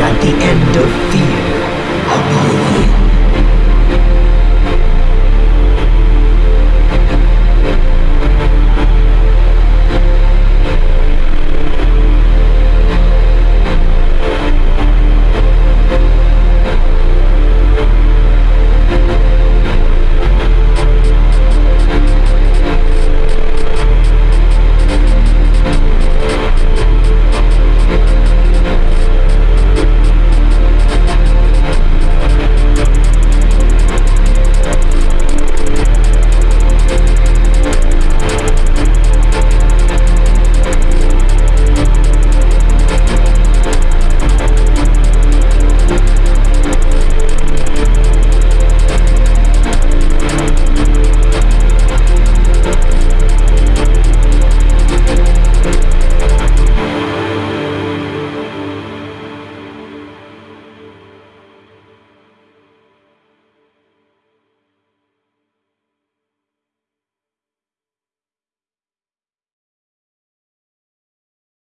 at the end of fear.